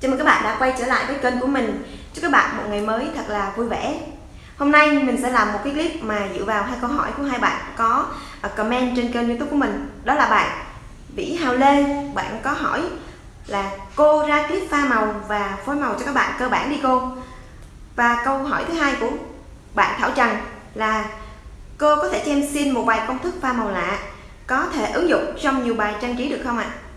Chào mừng các bạn đã quay trở lại với kênh của mình Chúc các bạn một ngày mới thật là vui vẻ Hôm nay mình sẽ làm một cái clip mà dựa vào hai câu hỏi của hai bạn có à, comment trên kênh youtube của mình Đó là bạn Vĩ Hào Lê Bạn có hỏi là cô ra clip pha màu và phối màu cho các bạn cơ bản đi cô Và câu hỏi thứ hai của bạn Thảo Trần là Cô có thể cho em xin một vài công thức pha màu lạ Có thể ứng dụng trong nhiều bài trang trí được không ạ? À?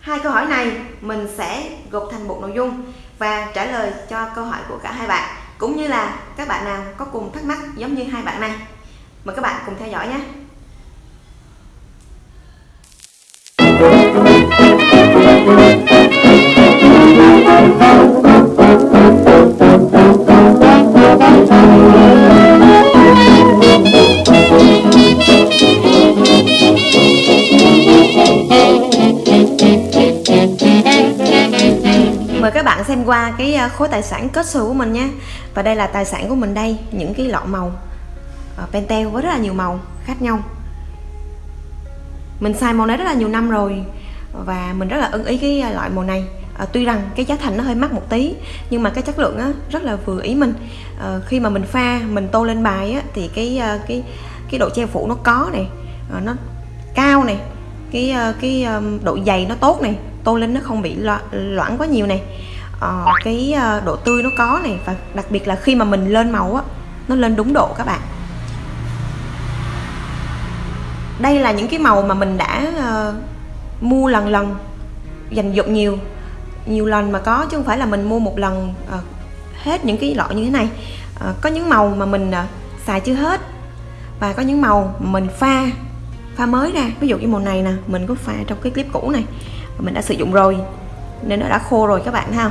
Hai câu hỏi này mình sẽ gộp thành một nội dung và trả lời cho câu hỏi của cả hai bạn cũng như là các bạn nào có cùng thắc mắc giống như hai bạn này. Mời các bạn cùng theo dõi nhé. Thank you. Bạn xem qua cái ờ, khối tài sản kết xù của mình nhé và đây là tài sản của mình đây những cái lọ màu ờ, pentel với rất là nhiều màu khác nhau. Mình xài màu này rất là nhiều năm rồi và mình rất là ưng ý cái ờ, loại màu này. À, tuy rằng cái giá thành nó hơi mắc một tí nhưng mà cái chất lượng á, rất là vừa ý mình. À, khi mà mình pha mình tô lên bài á, thì cái cái cái độ che phủ nó có này à, nó cao này cái cái độ dày nó tốt này tô lên nó không bị loãng quá nhiều này. Ờ, cái ờ, độ tươi nó có này và đặc biệt là khi mà mình lên màu á nó lên đúng độ các bạn. Đây là những cái màu mà mình đã uh, mua lần lần dành dụng nhiều nhiều lần mà có chứ không phải là mình mua một lần uh, hết những cái lọ như thế này. Uh, có những màu mà mình uh, xài chưa hết và có những màu mình pha pha mới ra. Ví dụ như màu này nè mình có pha trong cái clip cũ này mình đã sử dụng rồi nên nó đã khô rồi các bạn ha.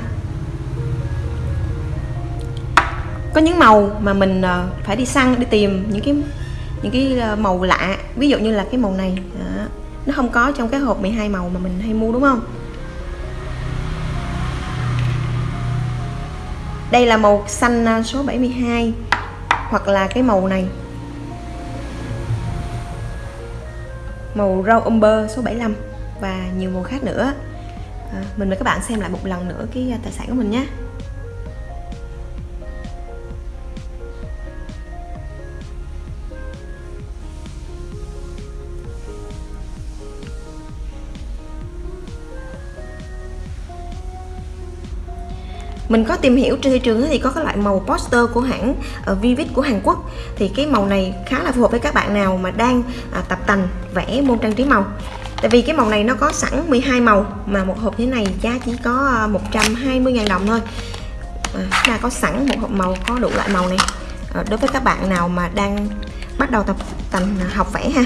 Có những màu mà mình ờ, phải đi săn đi tìm những cái những cái ờ, màu lạ. Ví dụ như là cái màu này đó. nó không có trong cái hộp 12 màu mà mình hay mua đúng không? Đây là màu xanh ờ, số 72 hoặc là cái màu này. Màu rau umber số 75 và nhiều màu khác nữa. À, mình mời các bạn xem lại một lần nữa cái tài sản của mình nhé. Mình có tìm hiểu trên thị trường thì có cái loại màu poster của hãng uh, Vivid của Hàn Quốc. Thì cái màu này khá là phù hợp với các bạn nào mà đang uh, tập tành vẽ môn trang trí màu. Tại vì cái màu này nó có sẵn 12 màu mà một hộp thế này giá chỉ có à, 120.000 đồng thôi. À, ta có sẵn một hộp màu có đủ loại màu này. À, đối với các bạn nào mà đang bắt đầu tập tành à, học vẽ ha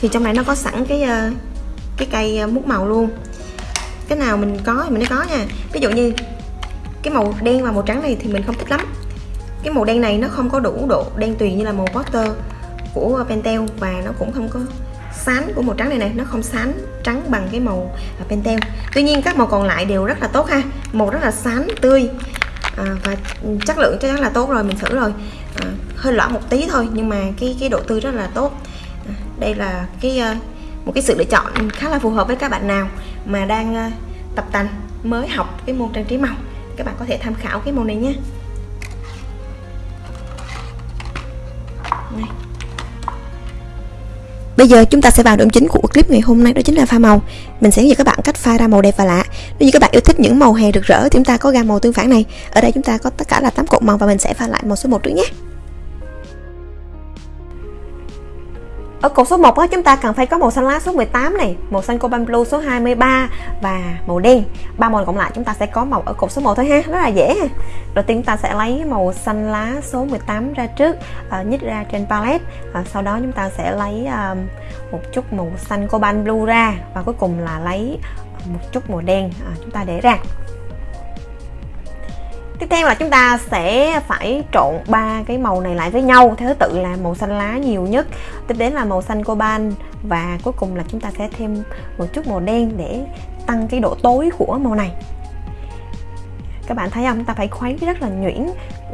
thì trong này nó có sẵn cái ờ, cái cây mút màu luôn. Cái nào mình có thì mình mới có nha. Ví dụ như cái màu đen và màu trắng này thì mình không thích lắm. Cái màu đen này nó không có đủ độ đen tuyền như là màu poster của Pentel và nó cũng không có sán của màu trắng này này nó không sán trắng bằng cái màu à, Pentel. Tuy nhiên các màu còn lại đều rất là tốt ha. Màu rất là sán tươi à, và chất lượng chắc chắn là tốt rồi mình thử rồi. À, hơi lỏng một tí thôi nhưng mà cái cái độ tươi rất là tốt. À, đây là cái à, một cái sự lựa chọn khá là phù hợp với các bạn nào mà đang à, tập tành mới học cái môn trang trí màu các bạn có thể tham khảo cái màu này nhé. Này. Bây giờ chúng ta sẽ vào điểm chính của clip ngày hôm nay, đó chính là pha màu. Mình sẽ hướng dẫn các bạn cách pha ra màu đẹp và lạ. Nếu như các bạn yêu thích những màu hè rực rỡ thì chúng ta có gam màu tương phản này. Ở đây chúng ta có tất cả là 8 cột màu và mình sẽ pha lại màu số 1 trước nhé. Ở cột số 1 đó chúng ta cần phải có màu xanh lá số 18 này, màu xanh cobalt blue số 23 và màu đen. Ba màu còn lại chúng ta sẽ có màu ở cột số 1 thôi ha, rất là dễ ha. Đầu tiên chúng ta sẽ lấy màu xanh lá số 18 ra trước, à, nhích ra trên palette. À, sau đó chúng ta sẽ lấy à, một chút màu xanh cobalt blue ra và cuối cùng là lấy một chút màu đen chúng ta để ra tiếp theo là chúng ta sẽ phải trộn ba cái màu này lại với nhau. Theo thứ tự là màu xanh lá nhiều nhất, tiếp đến là màu xanh coban và cuối cùng là chúng ta sẽ thêm một chút màu đen để tăng cái độ tối của màu này các bạn thấy không? Ta phải khuấy rất là nhuyễn.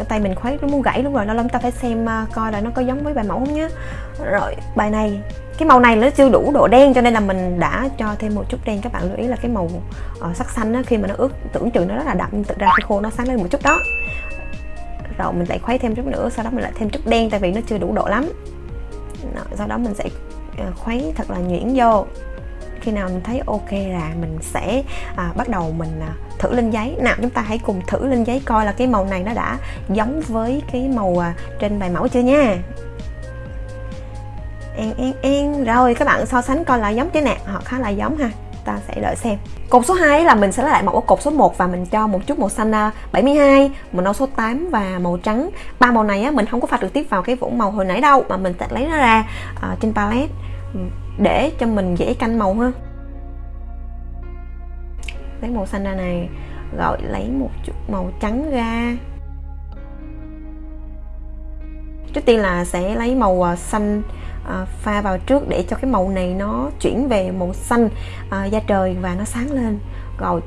Tay mình khuấy nó muốn gãy luôn rồi. Nó lắm ta phải xem uh, coi là nó có giống với bài mẫu không nhé rồi bài này. Cái màu này nó chưa đủ độ đen cho nên là mình đã cho thêm một chút đen. Các bạn lưu ý là cái màu uh, sắc xanh á, khi mà nó ướt tưởng chừng nó rất là đậm. Nhưng thực ra khi khô nó sáng lên một chút đó. Rồi mình lại khuấy thêm chút nữa. Sau đó mình lại thêm chút đen tại vì nó chưa đủ độ lắm. Đó, sau đó mình sẽ ờ, khuấy thật là nhuyễn vô khi nào mình thấy ok là mình sẽ à, bắt đầu mình à, thử lên giấy. Nào chúng ta hãy cùng thử lên giấy coi là cái màu này nó đã giống với cái màu à, trên bài mẫu chưa nha. En en en rồi các bạn so sánh coi là giống chứ nè. Họ khá là giống ha. Ta sẽ đợi xem. Cột số 2 là mình sẽ lấy lại mẫu cột số 1 và mình cho một chút màu xanh à, 72 màu nâu số 8 và màu trắng. Ba màu này á, mình không có pha trực tiếp vào cái vũng màu hồi nãy đâu mà mình sẽ lấy nó ra uh, trên palette. Ừ để cho mình dễ canh màu hơn. lấy màu xanh ra này rồi lấy một chút màu trắng ra. Trước tiên là sẽ lấy màu à, xanh à, pha vào trước để cho cái màu này nó chuyển về màu xanh à, da trời và nó sáng lên. Rồi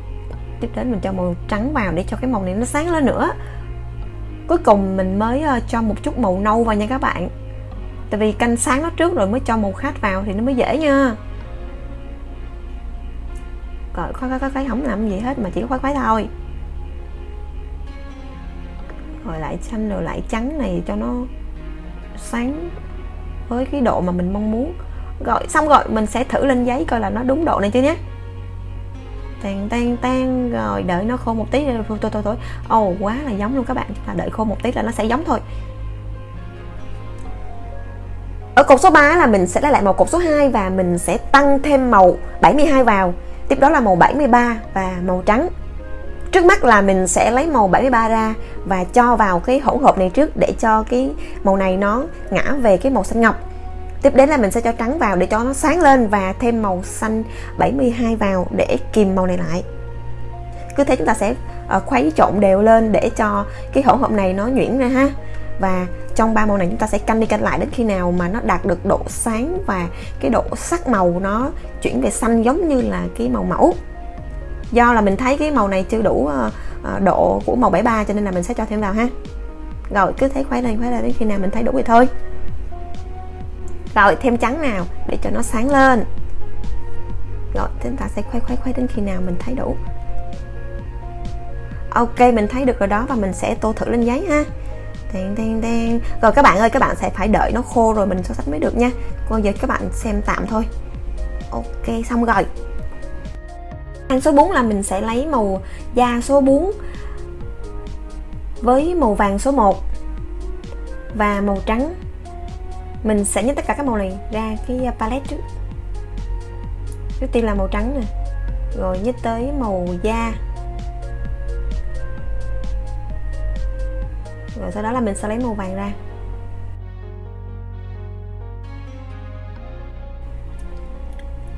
tiếp đến mình cho màu trắng vào để cho cái màu này nó sáng lên nữa. Cuối cùng mình mới à, cho một chút màu nâu vào nha các bạn tại vì canh sáng nó trước rồi mới cho màu khác vào thì nó mới dễ nha. Rồi khoái khoái khoái không làm gì hết mà chỉ có khoái khoái thôi. Rồi lại xanh rồi lại trắng này cho nó sáng với cái độ mà mình mong muốn. Rồi xong rồi mình sẽ thử lên giấy coi là nó đúng độ này chưa nhé. Tan tan tan rồi đợi nó khô một tí. Thôi thôi thôi thôi. Ồ oh, quá là giống luôn các bạn. Chúng ta đợi khô một tí là nó sẽ giống thôi ở cột số 3 là mình sẽ lấy lại màu cột số 2 và mình sẽ tăng thêm màu 72 vào. Tiếp đó là màu 73 và màu trắng. Trước mắt là mình sẽ lấy màu 73 ra và cho vào cái hỗn hợp này trước để cho cái màu này nó ngã về cái màu xanh ngọc. Tiếp đến là mình sẽ cho trắng vào để cho nó sáng lên và thêm màu xanh 72 vào để kìm màu này lại. Cứ thế chúng ta sẽ ờ, khuấy trộn đều lên để cho cái hỗn hợp này nó nhuyễn ra ha. Và trong ba màu này chúng ta sẽ canh đi canh lại đến khi nào mà nó đạt được độ sáng và cái độ sắc màu nó chuyển về xanh giống như là cái màu mẫu. Do là mình thấy cái màu này chưa đủ ờ, ờ, độ của màu 73 cho nên là mình sẽ cho thêm vào ha. Rồi, cứ thấy khuấy lên khuấy lên đến khi nào mình thấy đủ thì thôi. Rồi, thêm trắng nào để cho nó sáng lên. Rồi, chúng ta sẽ khuấy khuấy khuấy đến khi nào mình thấy đủ. Ok, mình thấy được rồi đó và mình sẽ tô thử lên giấy ha đen đen đen. Rồi các bạn ơi, các bạn sẽ phải đợi nó khô rồi mình so sánh mới được nha. Còn giờ các bạn xem tạm thôi. Ok, xong rồi. Hàng số 4 là mình sẽ lấy màu da số 4 với màu vàng số 1 và màu trắng. Mình sẽ nhấn tất cả các màu này ra cái palette trước. Trước tiên là màu trắng nè. Rồi nhích tới màu da. Rồi sau đó là mình sẽ lấy màu vàng ra.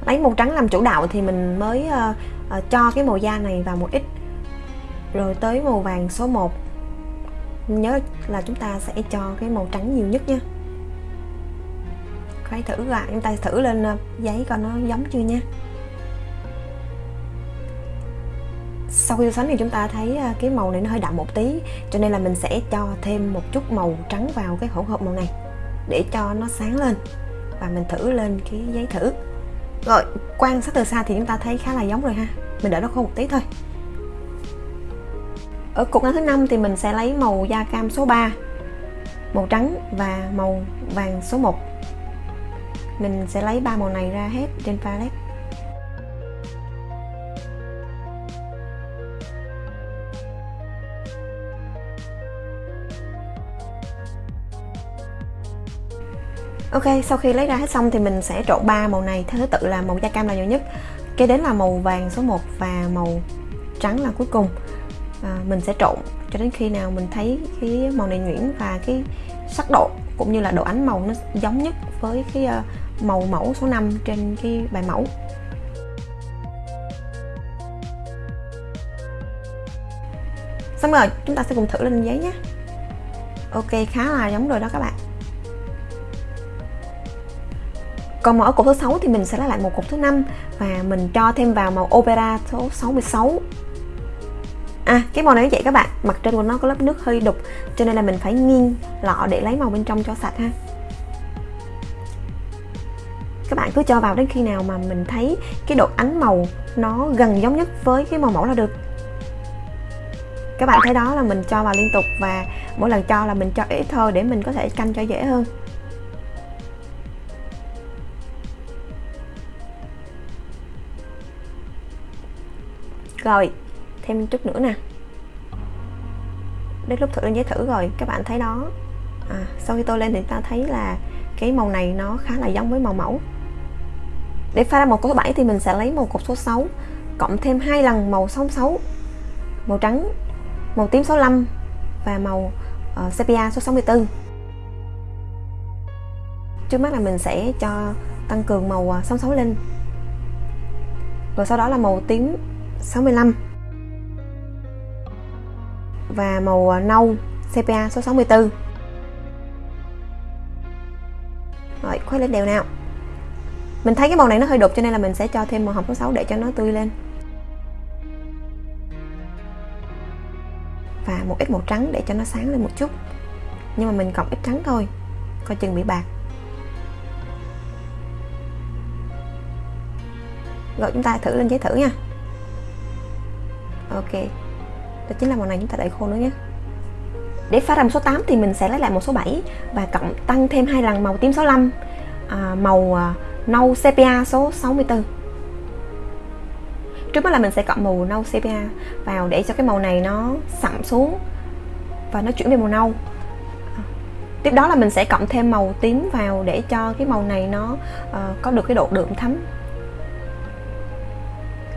Lấy màu trắng làm chủ đạo thì mình mới uh, uh, cho cái màu da này vào một ít. Rồi tới màu vàng số 1 nhớ là chúng ta sẽ cho cái màu trắng nhiều nhất nha khoái thử lại chúng ta thử lên ờ, giấy coi nó giống chưa nha sau khi so sánh thì chúng ta thấy à, cái màu này nó hơi đậm một tí, cho nên là mình sẽ cho thêm một chút màu trắng vào cái hỗn hợp màu này để cho nó sáng lên và mình thử lên cái giấy thử. Rồi, quan sát từ xa thì chúng ta thấy khá là giống rồi ha. Mình đợi nó khô một tí thôi. Ở cục ngắn thứ năm thì mình sẽ lấy màu da cam số 3 màu trắng và màu vàng số 1 mình sẽ lấy ba màu này ra hết trên palette. Ok sau khi lấy ra hết xong thì mình sẽ trộn ba màu này. Theo thứ tự là màu da cam là nhiều nhất. Kế đến là màu vàng số 1 và màu trắng là cuối cùng. À, mình sẽ trộn cho đến khi nào mình thấy cái màu này nhuyễn và cái sắc độ cũng như là độ ánh màu nó giống nhất với cái ờ, màu mẫu số 5 trên cái bài mẫu. Xong rồi chúng ta sẽ cùng thử lên giấy nhé. Ok khá là giống rồi đó các bạn. Còn màu ở cột thứ 6 thì mình sẽ lấy lại một cột thứ năm và mình cho thêm vào màu opera số 66 à cái màu này như vậy các bạn mặt trên của nó có lớp nước hơi đục, cho nên là mình phải nghiêng lọ để lấy màu bên trong cho sạch ha. Các bạn cứ cho vào đến khi nào mà mình thấy cái độ ánh màu nó gần giống nhất với cái màu mẫu là được. Các bạn thấy đó là mình cho vào liên tục và mỗi lần cho là mình cho ít thôi để mình có thể canh cho dễ hơn. Rồi thêm chút nữa nè. Đến lúc thử lên giấy thử rồi các bạn thấy đó. À, sau khi tôi lên thì ta thấy là cái màu này nó khá là giống với màu mẫu. Để pha ra một cột số 7 thì mình sẽ lấy một cột số 6 cộng thêm hai lần màu 66 màu trắng màu tím 65 và màu uh, sepia số 64 trước mắt là mình sẽ cho tăng cường màu 66 ờ, lên. Rồi sau đó là màu tím 65 và màu à, nâu sepia số 64 rồi, khuấy lên đều nào. Mình thấy cái màu này nó hơi đục cho nên là mình sẽ cho thêm màu hồng số 6 để cho nó tươi lên. Và một ít màu trắng để cho nó sáng lên một chút. Nhưng mà mình cộng ít trắng thôi. Coi chừng bị bạc. Rồi, chúng ta thử lên giấy thử nha ok. Đó chính là màu này chúng ta đợi khô nữa nhé. Để pha ra một số 8 thì mình sẽ lấy lại một số 7 và cộng tăng thêm hai lần màu tím 65 à, màu à, nâu sepia số 64 trước mắt là mình sẽ cộng màu nâu sepia vào để cho cái màu này nó sậm xuống và nó chuyển về màu nâu. Tiếp đó là mình sẽ cộng thêm màu tím vào để cho cái màu này nó uh, có được cái độ đượm thấm.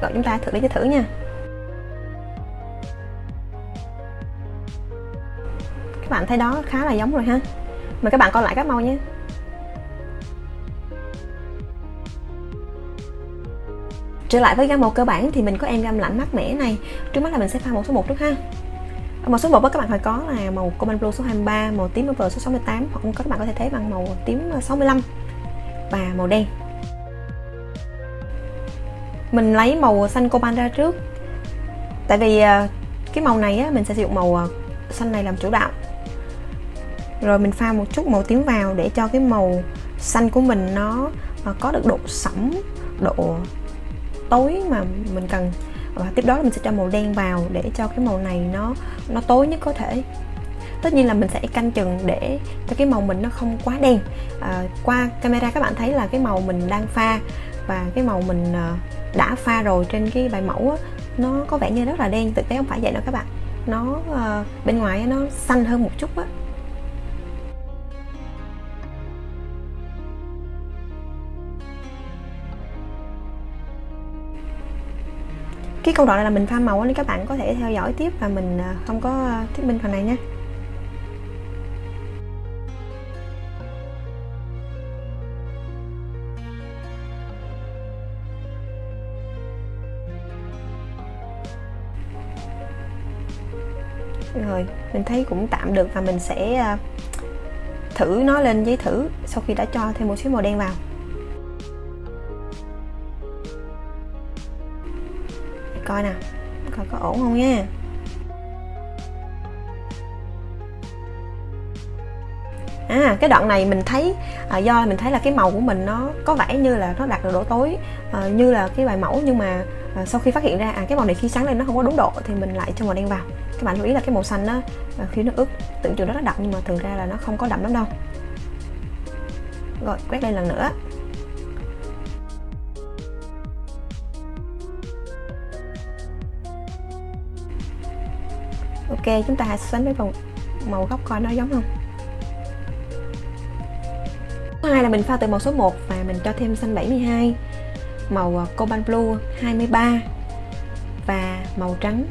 Rồi chúng ta thử lấy cho thử nha. Bạn thấy đó khá là giống rồi ha. Mời các bạn coi lại các màu nhé. Trở lại với gam màu cơ bản thì mình có em gam lạnh mát mẻ này. Trước mắt là mình sẽ pha màu số 1 trước ha. Màu số 1 các bạn phải có là màu Common Blue số 23 màu tím Over số 68 hoặc các bạn có thể thấy bằng màu tím 65 và màu đen. Mình lấy màu xanh coban ra trước. Tại vì à, cái màu này á, mình sẽ sử dụng màu à, xanh này làm chủ đạo rồi mình pha một chút màu tím vào để cho cái màu xanh của mình nó ờ, có được độ sẫm độ tối mà mình cần. Và tiếp đó là mình sẽ cho màu đen vào để cho cái màu này nó nó tối nhất có thể. Tất nhiên là mình sẽ canh chừng để cho cái màu mình nó không quá đen. À, qua camera các bạn thấy là cái màu mình đang pha và cái màu mình ờ, đã pha rồi trên cái bài mẫu á, nó có vẻ như rất là đen thực tế không phải vậy đâu các bạn. Nó uh, bên ngoài nó xanh hơn một chút á. Cái công đoạn này là mình pha màu nên các bạn có thể theo dõi tiếp và mình à, không có à, thuyết minh phần này nha. Rồi, mình thấy cũng tạm được và mình sẽ à, thử nó lên giấy thử sau khi đã cho thêm một xíu màu đen vào. Coi nè. Coi có ổn không nha. À cái đoạn này mình thấy à, do mình thấy là cái màu của mình nó có vẻ như là nó đạt được độ tối à, như là cái bài mẫu nhưng mà à, sau khi phát hiện ra à cái màu này khi sáng lên nó không có đúng độ thì mình lại cho màu đen vào. Các bạn lưu ý là cái màu xanh đó à, khi nó ướt tưởng chừng rất là đậm nhưng mà thường ra là nó không có đậm lắm đâu. Rồi quét lên lần nữa. Ok chúng ta so sánh với màu, màu gốc coi nó giống không? Thứ hai là mình pha từ màu số 1 và mình cho thêm xanh 72 màu à, cobalt blue 23 và màu trắng.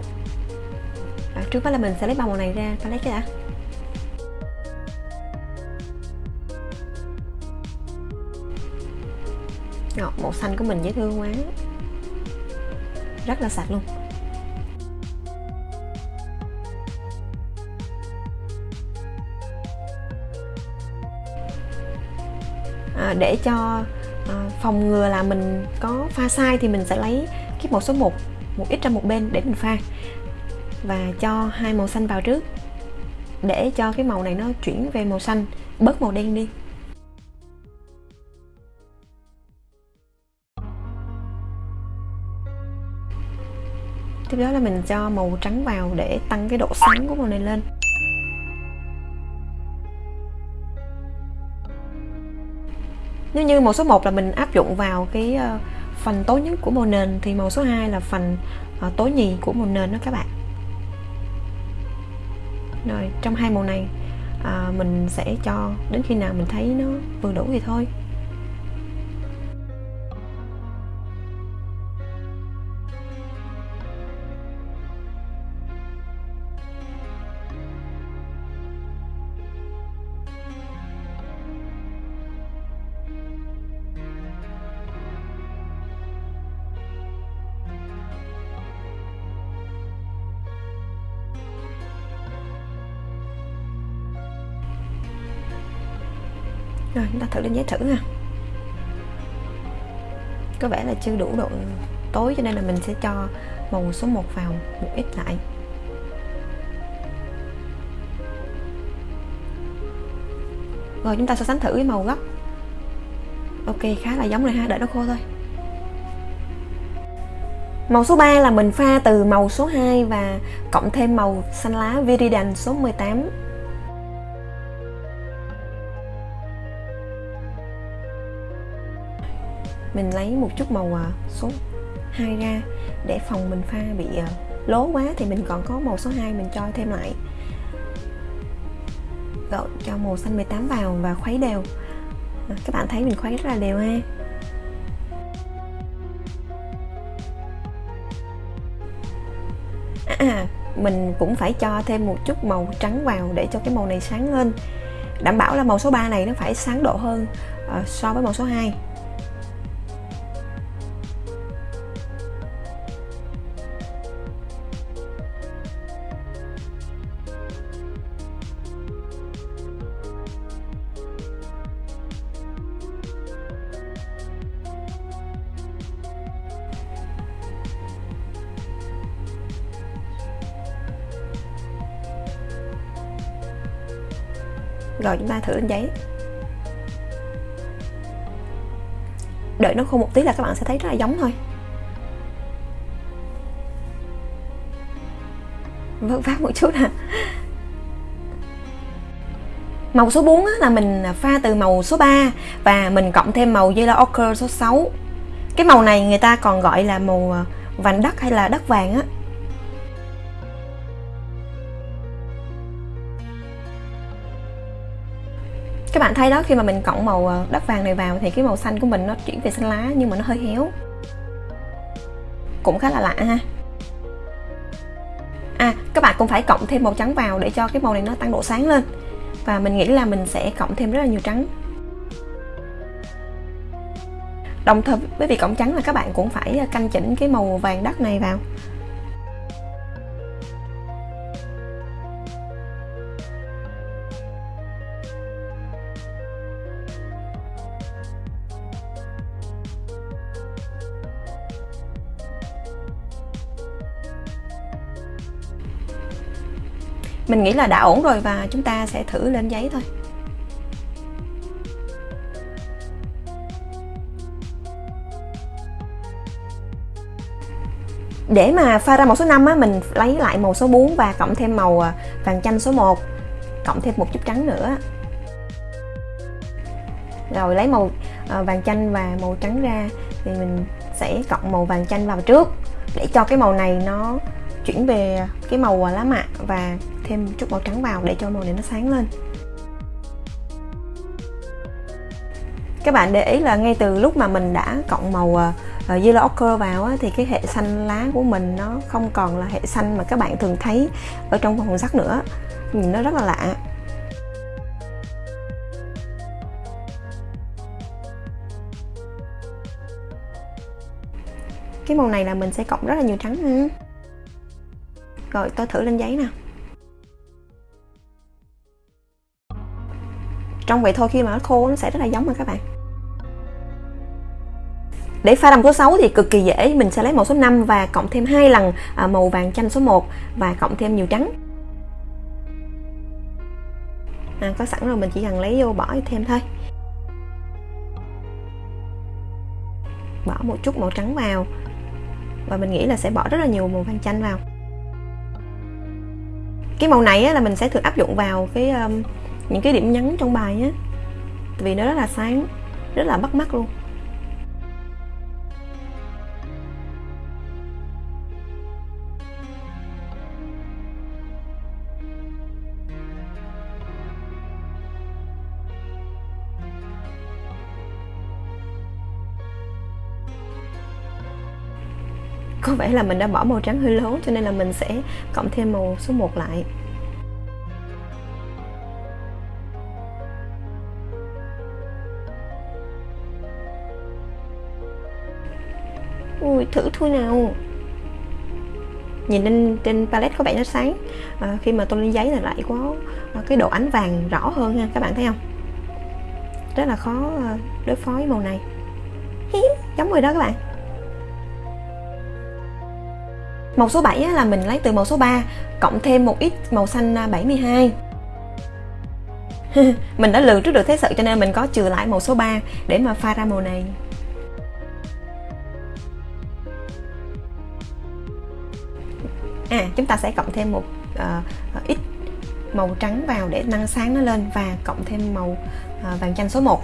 Đó, trước mắt là mình sẽ lấy ba màu này ra ta lấy cái đã. Ngọt, màu xanh của mình dễ thương quá. Rất là sạch luôn. À, để cho à, phòng ngừa là mình có pha sai thì mình sẽ lấy cái màu số 1 một ít ra một bên để mình pha. Và cho hai màu xanh vào trước để cho cái màu này nó chuyển về màu xanh bớt màu đen đi. Tiếp đó là mình cho màu trắng vào để tăng cái độ sáng của màu này lên. Nếu như màu số 1 là mình áp dụng vào cái ờ, phần tối nhất của màu nền thì màu số 2 là phần ờ, tối nhì của màu nền đó các bạn. Rồi trong hai màu này à, mình sẽ cho đến khi nào mình thấy nó vừa đủ thì thôi. Chúng ta thử lên giấy thử ha. Có vẻ là chưa đủ độ tối cho nên là mình sẽ cho màu số 1 vào một ít lại. Rồi chúng ta so sánh thử với màu gốc. Ok, khá là giống rồi ha, đợi nó khô thôi. Màu số 3 là mình pha từ màu số 2 và cộng thêm màu xanh lá Viridian số 18 mình lấy một chút màu à, số 2 ra để phòng mình pha bị à, lố quá thì mình còn có màu số 2 mình cho thêm lại. Rồi cho màu xanh 18 vào và khuấy đều. À, các bạn thấy mình khuấy rất là đều ha. À, mình cũng phải cho thêm một chút màu trắng vào để cho cái màu này sáng lên. Đảm bảo là màu số 3 này nó phải sáng độ hơn uh, so với màu số 2 rồi chúng ta thử lên giấy đợi nó khô một tí là các bạn sẽ thấy rất là giống thôi vớt vát một chút nè Màu số 4 là mình pha từ màu số 3 và mình cộng thêm màu Yellow Ochre số 6. Cái màu này người ta còn gọi là màu ờ, vàng đất hay là đất vàng á. Các bạn thấy đó, khi mà mình cộng màu ờ, đất vàng này vào thì cái màu xanh của mình nó chuyển về xanh lá, nhưng mà nó hơi héo. Cũng khá là lạ ha. À các bạn cũng phải cộng thêm màu trắng vào để cho cái màu này nó tăng độ sáng lên. Và mình nghĩ là mình sẽ cộng thêm rất là nhiều trắng. Đồng thời, với việc cộng trắng là các bạn cũng phải ờ, canh chỉnh cái màu vàng đất này vào. Mình nghĩ là đã ổn rồi và chúng ta sẽ thử lên giấy thôi. Để mà pha ra màu số 5 á, mình lấy lại màu số 4 và cộng thêm màu à, vàng chanh số 1 cộng thêm một chút trắng nữa. Rồi lấy màu à, vàng chanh và màu trắng ra thì mình sẽ cộng màu vàng chanh vào trước để cho cái màu này nó chuyển về cái màu à, lá mạ và thêm chút màu trắng vào để cho màu này nó sáng lên. Các bạn để ý là ngay từ lúc mà mình đã cộng màu uh, yellow ochre vào á, thì cái hệ xanh lá của mình nó không còn là hệ xanh mà các bạn thường thấy ở trong vòng sắc nữa. Nhìn nó rất là lạ. Cái màu này là mình sẽ cộng rất là nhiều trắng rồi tôi thử lên giấy nè. Trong vậy thôi khi mà nó khô nó sẽ rất là giống mà các bạn. Để pha đầm số 6 thì cực kỳ dễ. Mình sẽ lấy màu số 5 và cộng thêm hai lần à, màu vàng chanh số 1 và cộng thêm nhiều trắng. À, có sẵn rồi mình chỉ cần lấy vô bỏ thêm thôi. Bỏ một chút màu trắng vào. Và mình nghĩ là sẽ bỏ rất là nhiều màu vàng chanh vào. Cái màu này á, là mình sẽ thường áp dụng vào cái um, những cái điểm nhấn trong bài á. Vì nó rất là sáng, rất là bắt mắt luôn. Có vẻ là mình đã bỏ màu trắng hơi lố cho nên là mình sẽ cộng thêm màu số 1 lại. Ui thử thôi nào. Nhìn lên trên palette có vẻ nó sáng. À, khi mà tôi lên giấy là lại có à, cái độ ánh vàng rõ hơn ha các bạn thấy không? Rất là khó à, đối phó với màu này. Giống rồi đó các bạn. Màu số 7 là mình lấy từ màu số 3 cộng thêm một ít màu xanh à, 72 mình đã lường trước được thế sự cho nên mình có trừ lại màu số 3 để mà pha ra màu này. À chúng ta sẽ cộng thêm một uh, ít màu trắng vào để nâng sáng nó lên và cộng thêm màu uh, vàng chanh số 1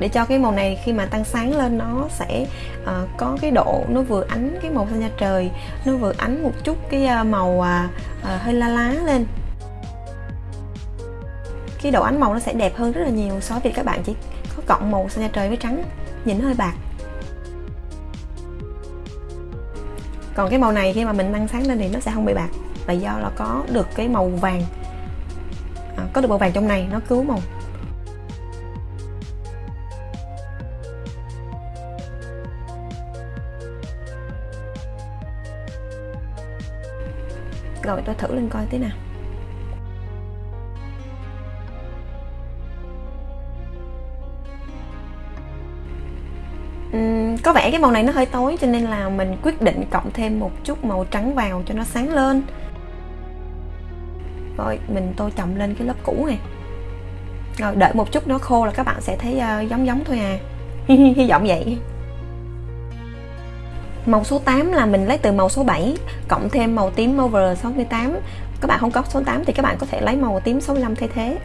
để cho cái màu này khi mà tăng sáng lên nó sẽ uh, có cái độ nó vừa ánh cái màu xanh da trời nó vừa ánh một chút cái uh, màu uh, uh, hơi la lá lên. Cái độ ánh màu nó sẽ đẹp hơn rất là nhiều so với các bạn chỉ có cộng màu xanh da trời với trắng nhìn nó hơi bạc. Còn cái màu này khi mà mình nâng sáng lên thì nó sẽ không bị bạc. Là do là có được cái màu vàng. À, có được màu vàng trong này nó cứu màu. Rồi tôi thử lên coi thế nào. Có vẻ cái màu này nó hơi tối cho nên là mình quyết định cộng thêm một chút màu trắng vào cho nó sáng lên rồi mình tô chậm lên cái lớp cũ này rồi đợi một chút nó khô là các bạn sẽ thấy uh, giống giống thôi à hy vọng vậy Màu số 8 là mình lấy từ màu số 7 cộng thêm màu tím over 68. Các bạn không có số 8 thì các bạn có thể lấy màu tím 65 thay thế.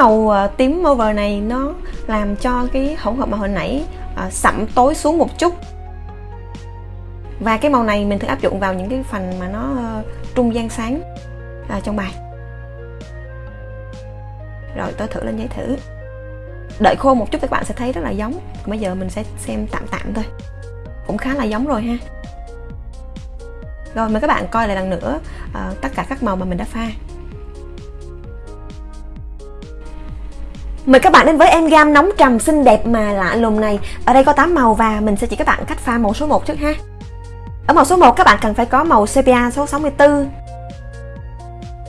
Màu à, tím over này nó làm cho cái hỗn hợp màu hồi nãy ờ, uh, sẫm tối xuống một chút. Và cái màu này mình thường áp dụng vào những cái phần mà nó uh, trung gian sáng uh, trong bài. Rồi tôi thử lên giấy thử. Đợi khô một chút các bạn sẽ thấy rất là giống. Bây giờ mình sẽ xem tạm tạm thôi. Cũng khá là giống rồi ha. Rồi mời các bạn coi lại lần nữa uh, tất cả các màu mà mình đã pha. Mời các bạn đến với em gam nóng trầm xinh đẹp mà lạ lùng này. Ở đây có 8 màu và mình sẽ chỉ các bạn cách pha màu số 1 trước ha. Ở màu số 1 các bạn cần phải có màu sepia số 64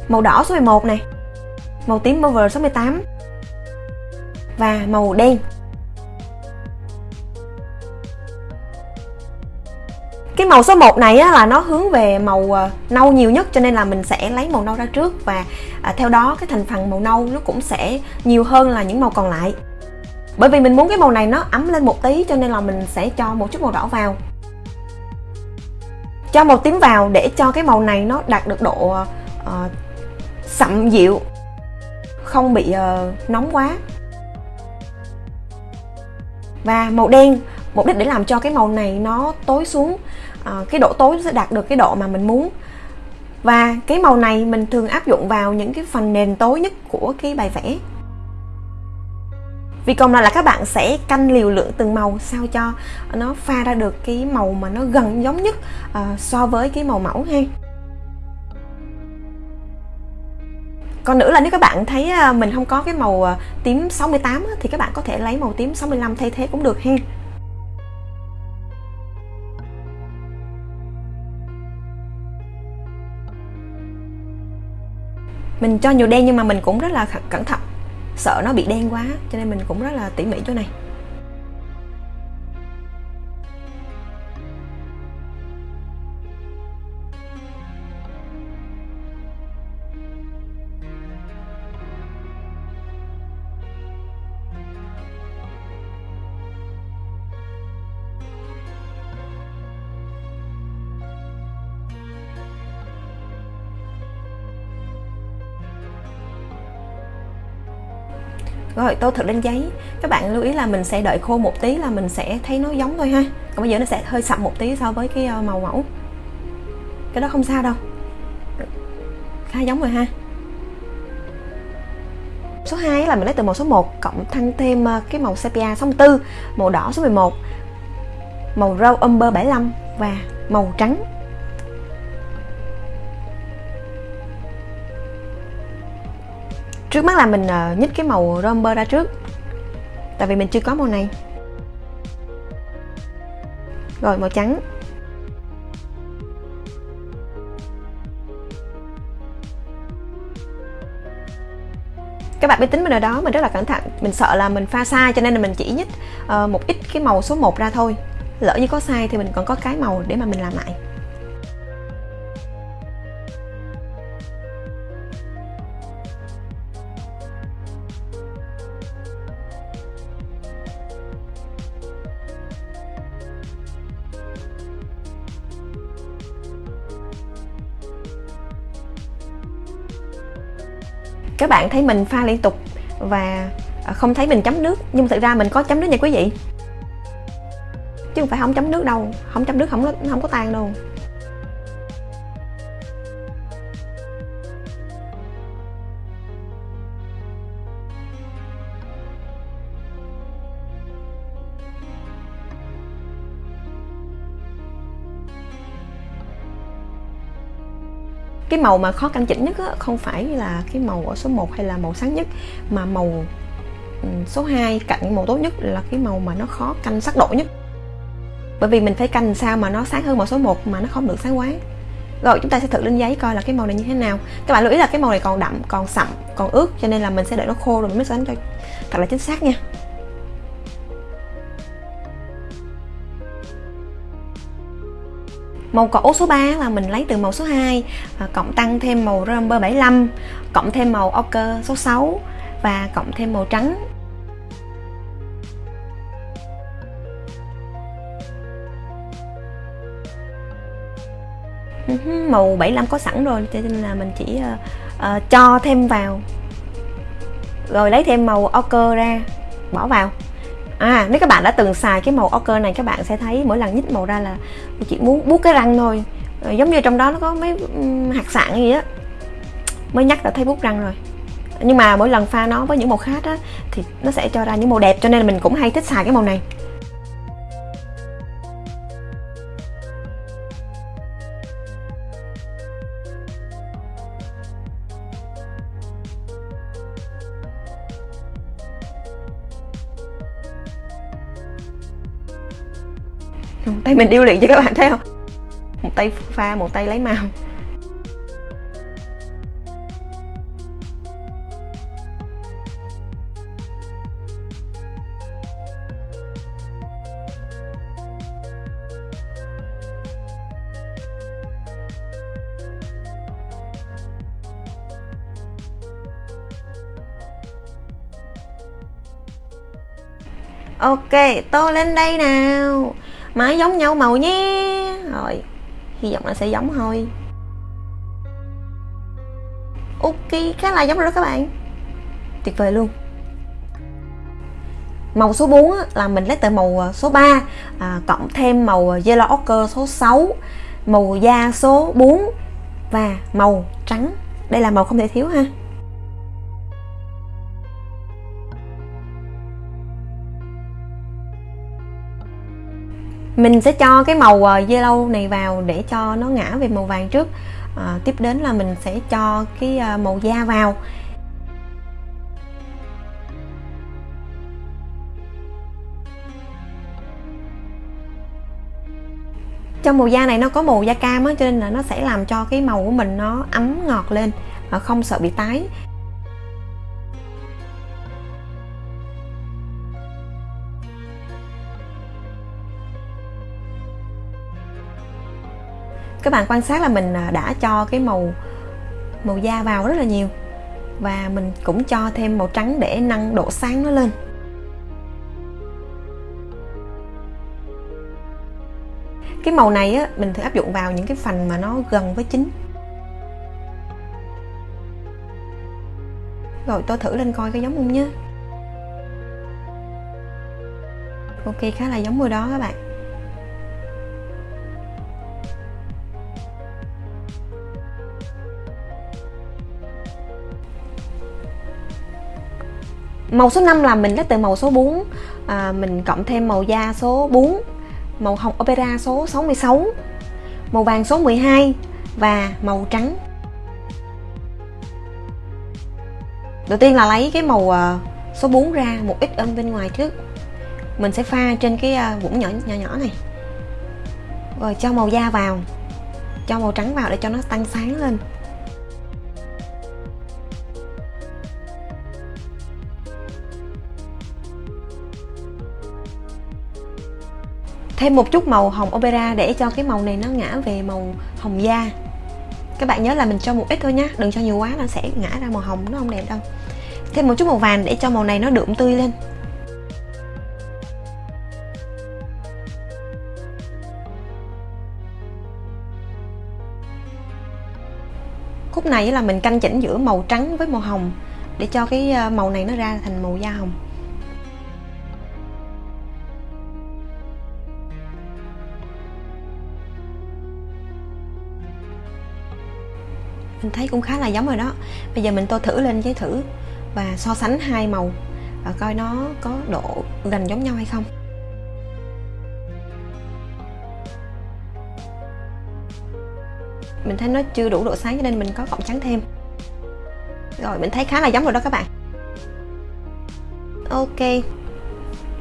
Màu đỏ số 11 này, màu tím Mover 68 và màu đen. Cái màu số 1 này á, là nó hướng về màu ờ, nâu nhiều nhất cho nên là mình sẽ lấy màu nâu ra trước và à, theo đó cái thành phần màu nâu nó cũng sẽ nhiều hơn là những màu còn lại. Bởi vì mình muốn cái màu này nó ấm lên một tí cho nên là mình sẽ cho một chút màu đỏ vào. Cho màu tím vào để cho cái màu này nó đạt được độ uh, sậm dịu không bị uh, nóng quá. Và màu đen mục đích để làm cho cái màu này nó tối xuống uh, cái độ tối sẽ đạt được cái độ mà mình muốn. Và cái màu này mình thường áp dụng vào những cái phần nền tối nhất của cái bài vẽ. Vì còn lại là các bạn sẽ canh liều lượng từng màu sao cho nó pha ra được cái màu mà nó gần giống nhất uh, so với cái màu mẫu ha. Còn nữa là nếu các bạn thấy ờ, mình không có cái màu tím 68 thì các bạn có thể lấy màu tím 65 thay thế cũng được ha. Mình cho nhiều đen nhưng mà mình cũng rất là cẩn thận. Sợ nó bị đen quá, cho nên mình cũng rất là tỉ mỉ chỗ này. Rồi, tô thực lên giấy. Các bạn lưu ý là mình sẽ đợi khô một tí là mình sẽ thấy nó giống thôi ha. Còn bây giờ nó sẽ hơi sậm một tí so với cái ờ, màu mẫu. Cái đó không sao đâu. Khá giống rồi ha. Số 2 là mình lấy từ màu số 1 cộng thăng thêm ờ, cái màu sepia 64 màu đỏ số 11 màu râu, umber 75 và màu trắng. Trước mắt là mình ờ, nhích cái màu romber ra trước. Tại vì mình chưa có màu này. Rồi màu trắng. Các bạn biết tính mình ở đó mình rất là cẩn thận. Mình sợ là mình pha sai cho nên là mình chỉ nhích uh, một ít cái màu số 1 ra thôi. Lỡ như có sai thì mình còn có cái màu để mà mình làm lại. Các bạn thấy mình pha liên tục và à, không thấy mình chấm nước. Nhưng thực ra mình có chấm nước nha quý vị. Chứ không phải không chấm nước đâu, không chấm nước, không không có tan đâu. Màu mà khó canh chỉnh nhất á, không phải là cái màu ở số 1 hay là màu sáng nhất mà màu số 2 cạnh màu tốt nhất là cái màu mà nó khó canh sắc độ nhất. Bởi vì mình phải canh sao mà nó sáng hơn màu số 1 mà nó không được sáng quá. Rồi chúng ta sẽ thử lên giấy coi là cái màu này như thế nào. Các bạn lưu ý là cái màu này còn đậm còn sậm còn ướt cho nên là mình sẽ đợi nó khô rồi mình mới sánh cho thật là chính xác nha. Màu cổ số 3 là mình lấy từ màu số 2 và Cộng tăng thêm màu Rumber 75 Cộng thêm màu ochre số 6 Và cộng thêm màu trắng. Ừ màu 75 có sẵn rồi cho nên là mình chỉ uh, uh, cho thêm vào. Rồi lấy thêm màu ochre ra Bỏ vào à nếu các bạn đã từng xài cái màu ochre này, các bạn sẽ thấy mỗi lần nhích màu ra là chỉ muốn bút cái răng thôi. Rồi giống như trong đó nó có mấy hạt sạn gì á, mới nhắc đã thấy bút răng rồi. Nhưng mà mỗi lần pha nó với những màu khác á, thì nó sẽ cho ra những màu đẹp, cho nên là mình cũng hay thích xài cái màu này. Tay mình điêu luyện cho các bạn thấy không? Một tay pha một tay lấy màu. Ok, tô lên đây nào. Máy giống nhau màu nhé. Rồi Hy vọng là sẽ giống thôi. Ok khá là giống rồi đó các bạn. Tuyệt vời luôn. Màu số 4 là mình lấy từ màu à, số 3 à, Cộng thêm màu à, Yellow Ochre số 6 Màu da số 4 Và màu trắng. Đây là màu không thể thiếu ha. Mình sẽ cho cái màu ờ, yellow này vào để cho nó ngã về màu vàng trước. À, tiếp đến là mình sẽ cho cái ờ, màu da vào. Trong màu da này nó có màu da cam á cho nên là nó sẽ làm cho cái màu của mình nó ấm ngọt lên không sợ bị tái. Các bạn quan sát là mình à, đã cho cái màu màu da vào rất là nhiều. Và mình cũng cho thêm màu trắng để nâng độ sáng nó lên. Cái màu này á, mình thử áp dụng vào những cái phần mà nó gần với chính rồi tôi thử lên coi có giống không nhé ok, khá là giống rồi đó các bạn. Màu số 5 là mình lấy từ màu số 4 à, Mình cộng thêm màu da số 4 Màu hồng opera số 66 Màu vàng số 12 Và màu trắng. Đầu tiên là lấy cái màu à, số 4 ra một ít ở bên ngoài trước. Mình sẽ pha trên cái à, vũng nhỏ nhỏ nhỏ này. Rồi cho màu da vào Cho màu trắng vào để cho nó tăng sáng lên. Thêm một chút màu hồng opera để cho cái màu này nó ngã về màu hồng da. Các bạn nhớ là mình cho một ít thôi nhé đừng cho nhiều quá nó sẽ ngã ra màu hồng, nó không đẹp đâu. Thêm một chút màu vàng để cho màu này nó đượm tươi lên. Khúc này là mình canh chỉnh giữa màu trắng với màu hồng để cho cái ờ, màu này nó ra thành màu da hồng. Mình thấy cũng khá là giống rồi đó. Bây giờ mình tô thử lên giấy thử và so sánh hai màu và coi nó có độ gần giống nhau hay không. Mình thấy nó chưa đủ độ sáng cho nên mình có cộng trắng thêm. Rồi mình thấy khá là giống rồi đó các bạn. Ok.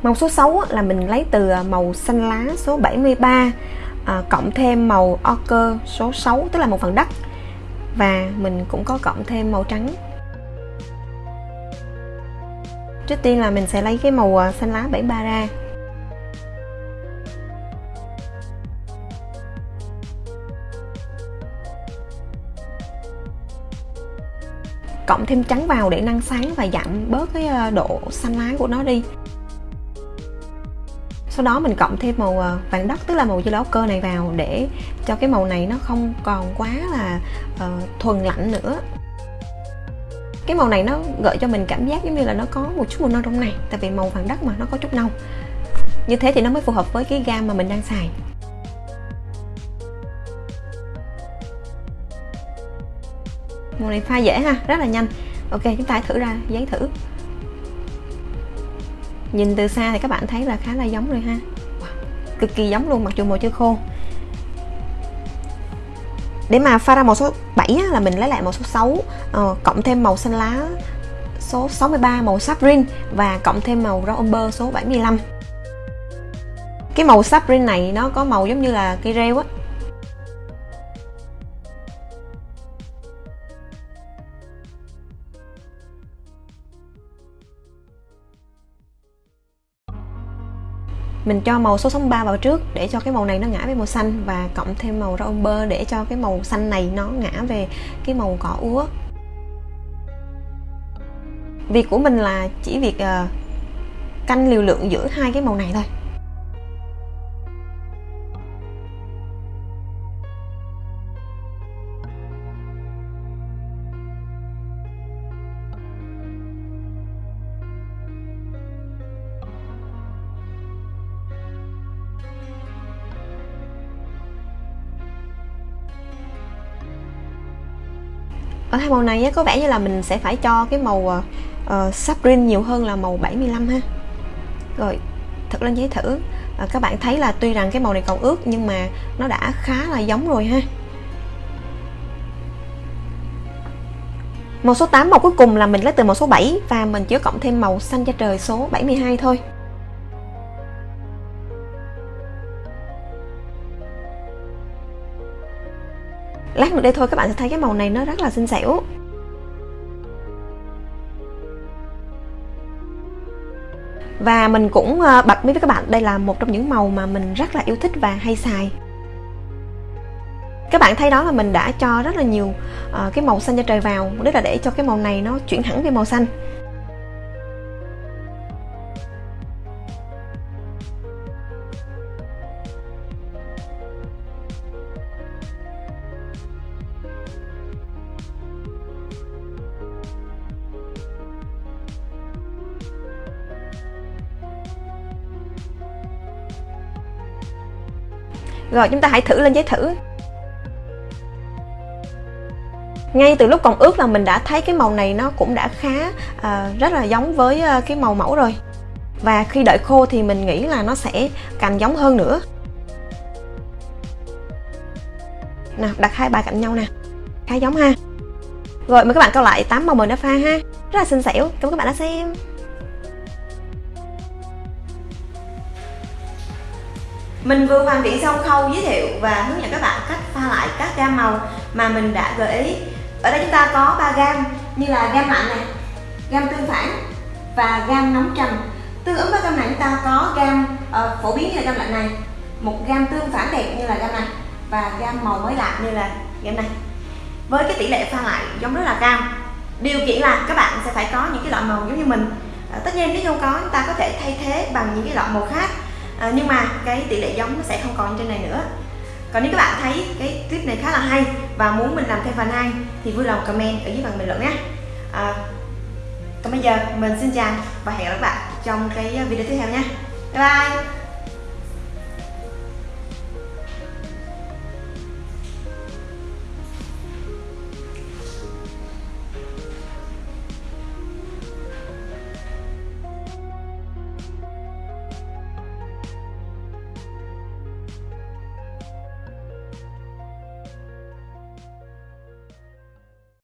Màu số 6 là mình lấy từ à, màu xanh lá số 73 à, cộng thêm màu ochre số 6 tức là một phần đất và mình cũng có cộng thêm màu trắng. Trước tiên là mình sẽ lấy cái màu à, xanh lá 73 ra. Cộng thêm trắng vào để nâng sáng và giảm bớt cái à, độ xanh lá của nó đi. Sau đó mình cộng thêm màu à, vàng đất, tức là màu dưa lấu cơ này vào để cho cái màu này nó không còn quá là uh, thuần lạnh nữa. Cái màu này nó gợi cho mình cảm giác giống như là nó có một chút màu nâu trong này tại vì màu vàng đất mà nó có chút nâu. Như thế thì nó mới phù hợp với cái gam mà mình đang xài. Màu này pha dễ ha rất là nhanh. Ok chúng ta hãy thử ra giấy thử. Nhìn từ xa thì các bạn thấy là khá là giống rồi ha. Wow, cực kỳ giống luôn mặc dù màu chưa khô để mà pha ra màu số 7 á, là mình lấy lại màu số 6 uh, ờ, cộng thêm màu xanh lá số 63 màu saprin và cộng thêm màu rau umber số 75 cái màu saprin này nó có màu giống như là cây rêu á. Mình cho màu số 63 vào trước để cho cái màu này nó ngã về màu xanh và cộng thêm màu rau bơ để cho cái màu xanh này nó ngã về cái màu cỏ úa. Việc của mình là chỉ việc uh, canh liều lượng giữa hai cái màu này thôi. Ở hai màu này có vẻ như là mình sẽ phải cho cái màu uh, ờ, ờ saprin nhiều hơn là màu 75 ha. Rồi thật lên giấy thử. À, các bạn thấy là tuy rằng cái màu này còn ướt nhưng mà nó đã khá là giống rồi ha. Màu số 8 màu cuối cùng là mình lấy từ màu số 7 và mình chỉ cộng thêm màu xanh da trời số 72 thôi. lát nữa đây thôi, các bạn sẽ thấy cái màu này nó rất là xinh xẻo. Và mình cũng ờ, bật mí với các bạn, đây là một trong những màu mà mình rất là yêu thích và hay xài. Các bạn thấy đó là mình đã cho rất là nhiều ờ, cái màu xanh cho trời vào, đấy là để cho cái màu này nó chuyển hẳn về màu xanh. Rồi chúng ta hãy thử lên giấy thử. Ngay từ lúc còn ướt là mình đã thấy cái màu này nó cũng đã khá uh, rất là giống với uh, cái màu mẫu rồi. Và khi đợi khô thì mình nghĩ là nó sẽ càng giống hơn nữa. Nào đặt hai bài cạnh nhau nè. Khá giống ha. Rồi mời các bạn câu lại 8 màu mình đã pha ha. Rất là xinh xẻo. Cảm ơn các bạn đã xem. Mình vừa hoàn thiện xong khâu giới thiệu và hướng dẫn các bạn cách pha lại các gam màu mà mình đã gợi ý. Ở đây chúng ta có 3 gam như là gam lạnh này gam tương phản và gam nóng trầm. Tương ứng với gam này chúng ta có gam uh, phổ biến như là gam lạnh này một gam tương phản đẹp như là gam này và gam màu mới lạ như là gam này. Với cái tỷ lệ pha lại giống rất là cao. Điều kiện là các bạn sẽ phải có những cái loại màu giống như mình. À, tất nhiên nếu không có chúng ta có thể thay thế bằng những cái loại màu khác à, nhưng mà cái tỷ lệ giống nó sẽ không còn trên này nữa. Còn nếu các bạn thấy cái clip này khá là hay và muốn mình làm thêm phần hai thì vui lòng comment ở dưới phần bình luận nhé. À, còn bây giờ mình xin chào và hẹn gặp lại các bạn trong cái video tiếp theo nha bye bye!